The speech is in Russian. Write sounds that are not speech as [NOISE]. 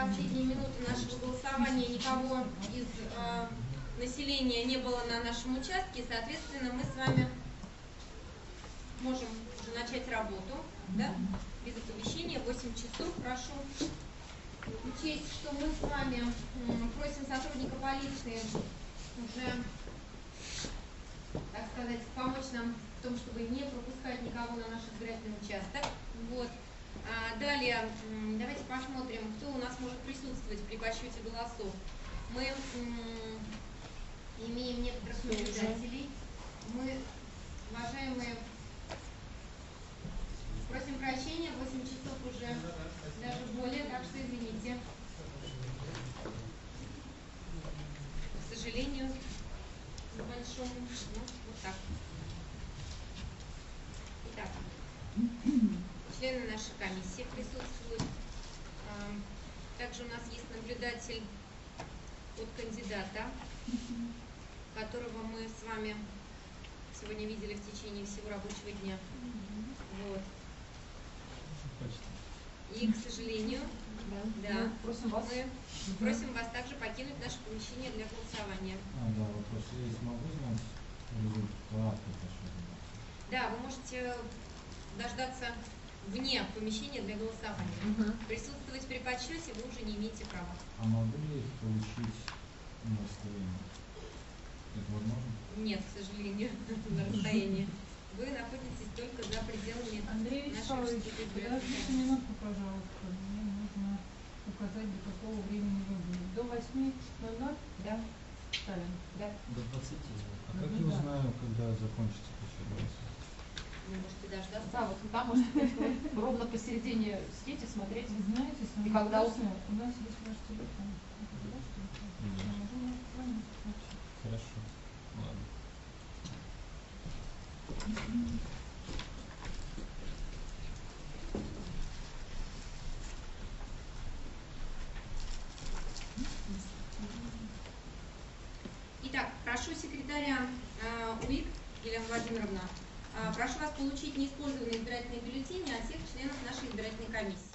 последние минуты нашего голосования никого из э, населения не было на нашем участке, соответственно, мы с вами можем уже начать работу, да, без оповещения, 8 часов, прошу учесть, что мы с вами просим сотрудника полиции уже, так сказать, помочь нам в том, чтобы не пропускать никого на наш избирательный участок, вот, а Далее, давайте посмотрим, кто у нас присутствовать при подсчете голосов. Мы имеем некоторых наблюдателей. Мы, уважаемые, просим прощения, 8 часов уже, даже более, так что извините. К сожалению, большому, ну, вот так. Итак, члены нашей комиссии присутствуют. Также у нас есть наблюдатель от кандидата, которого мы с вами сегодня видели в течение всего рабочего дня. Вот. И, к сожалению, да, да мы просим вас, мы просим вас также покинуть наше помещение для голосования. А, да, вопрос есть. Могу знать результат Да, вы можете дождаться вне помещения для голосования. Угу. Присутствовать при подсчете вы уже не имеете права. А могу ли их получить на расстоянии? Это возможно? Нет, к сожалению, [LAUGHS] на расстоянии. Вы находитесь только за пределами Андрей Вячеславович, подождите минутку, пожалуйста. Мне нужно указать, до какого времени вы будете. До 8.00? Да. Ставим? Да. До 20. А как я узнаю, когда закончится подсчет можете дождаться. Да, вот там можете ровно посередине сидеть и смотреть. Вы знаете, и когда у нас есть ваш телефон. Хорошо. Ладно. Итак, прошу секретаря э, УИК Елена Владимировна прошу вас получить неиспользованные избирательные бюллетени от всех членов нашей избирательной комиссии.